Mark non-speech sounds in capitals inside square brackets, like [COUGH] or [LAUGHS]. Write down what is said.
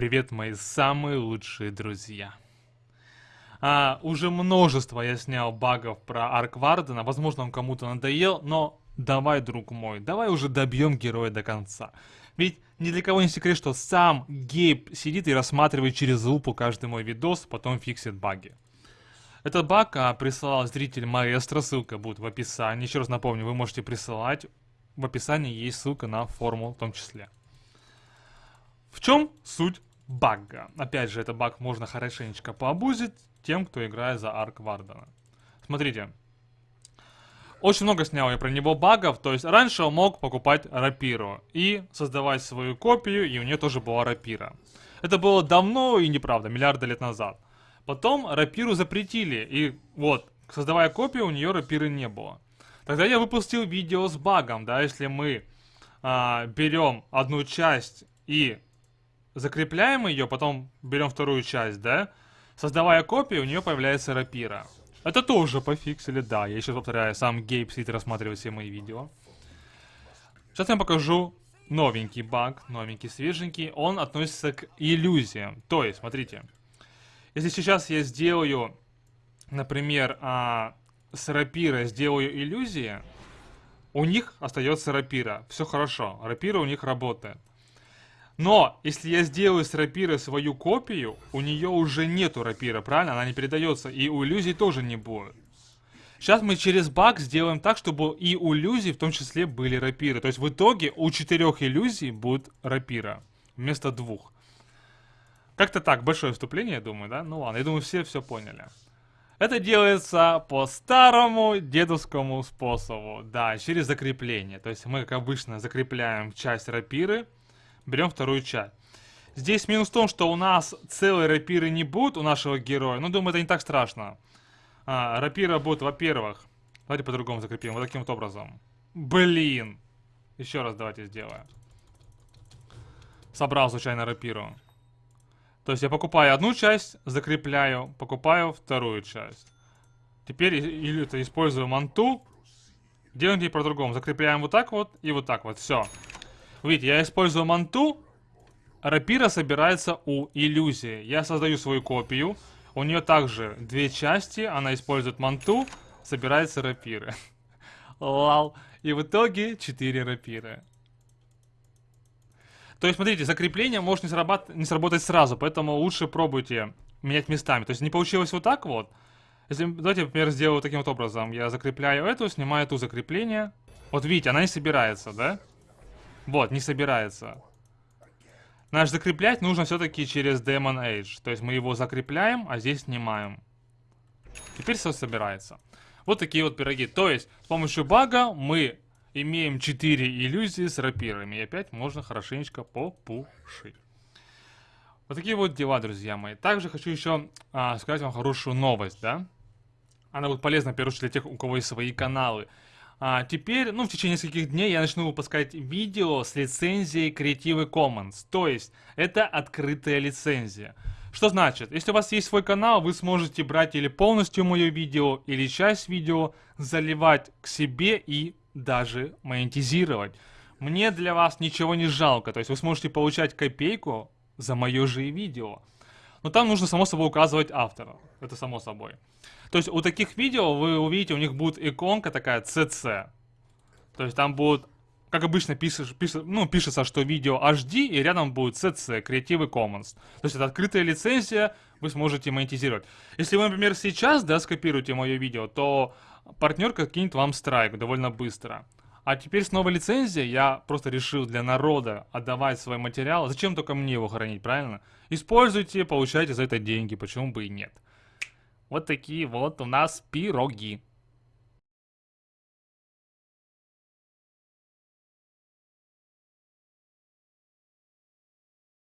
Привет, мои самые лучшие друзья. А, уже множество я снял багов про Арк Вардена. Возможно, он кому-то надоел, но давай, друг мой, давай уже добьем героя до конца. Ведь ни для кого не секрет, что сам Гейб сидит и рассматривает через лупу каждый мой видос, потом фиксит баги. Этот баг а, присылал зритель Маэстро, ссылка будет в описании. Еще раз напомню, вы можете присылать. В описании есть ссылка на форму в том числе. В чем суть бага? Опять же, это баг можно хорошенечко пообузить тем, кто играет за Арк Вардена. Смотрите. Очень много снял я про него багов, то есть раньше он мог покупать рапиру и создавать свою копию, и у нее тоже была рапира. Это было давно и неправда, миллиарды лет назад. Потом рапиру запретили, и вот, создавая копию, у нее рапиры не было. Тогда я выпустил видео с багом, да, если мы а, берем одну часть и закрепляем ее, потом берем вторую часть, да, создавая копию, у нее появляется рапира. Это тоже пофиксили, да, я еще повторяю, сам Гейб сидит рассматривает все мои видео. Сейчас я вам покажу новенький баг, новенький, свеженький, он относится к иллюзиям. То есть, смотрите, если сейчас я сделаю, например, а, с рапира сделаю иллюзии, у них остается рапира, все хорошо, рапира у них работает. Но, если я сделаю с рапиры свою копию, у нее уже нету рапира, правильно? Она не передается, и у иллюзий тоже не будет. Сейчас мы через баг сделаем так, чтобы и у иллюзий в том числе были рапиры. То есть в итоге у четырех иллюзий будет рапира вместо двух. Как-то так, большое вступление, я думаю, да? Ну ладно, я думаю, все все поняли. Это делается по старому дедовскому способу, да, через закрепление. То есть мы, как обычно, закрепляем часть рапиры, берем вторую часть. Здесь минус в том, что у нас целые рапиры не будут у нашего героя. Ну, думаю, это не так страшно. А, рапира будет, во-первых... Давайте по-другому закрепим, вот таким вот образом. Блин! Еще раз давайте сделаем. Собрал случайно рапиру. То есть я покупаю одну часть, закрепляю, покупаю вторую часть. Теперь или это использую манту. Делаем теперь по-другому. Закрепляем вот так вот и вот так вот. Все. Видите, я использую манту, рапира собирается у иллюзии. Я создаю свою копию, у нее также две части, она использует манту, собирается рапиры. [LAUGHS] Лал. И в итоге 4 рапиры. То есть, смотрите, закрепление может не, срабат... не сработать сразу, поэтому лучше пробуйте менять местами. То есть, не получилось вот так вот. Если, давайте, например, сделаю таким вот образом. Я закрепляю эту, снимаю эту закрепление. Вот видите, она не собирается, да? Вот, не собирается. Наш закреплять нужно все-таки через Demon Age. То есть мы его закрепляем, а здесь снимаем. Теперь все собирается. Вот такие вот пироги. То есть с помощью бага мы имеем 4 иллюзии с рапирами. И опять можно хорошенечко попушить. Вот такие вот дела, друзья мои. Также хочу еще а, сказать вам хорошую новость, да? Она будет полезна, в первую очередь, для тех, у кого есть свои каналы. А, теперь, ну, в течение нескольких дней я начну выпускать видео с лицензией Creative Commons. То есть, это открытая лицензия. Что значит? Если у вас есть свой канал, вы сможете брать или полностью мое видео, или часть видео, заливать к себе и даже монетизировать. Мне для вас ничего не жалко, то есть вы сможете получать копейку за мое же видео. Но там нужно, само собой, указывать автора. Это само собой. То есть у таких видео вы увидите, у них будет иконка такая CC. То есть там будет, как обычно пишешь, пишешь, ну, пишется, что видео HD, и рядом будет CC, Creative Commons. То есть это открытая лицензия, вы сможете монетизировать. Если вы, например, сейчас, да, скопируете мое видео, то партнерка кинет вам страйк довольно быстро. А теперь с новой лицензией я просто решил для народа отдавать свой материал. Зачем только мне его хранить, правильно? Используйте, получайте за это деньги, почему бы и нет. Вот такие вот у нас пироги.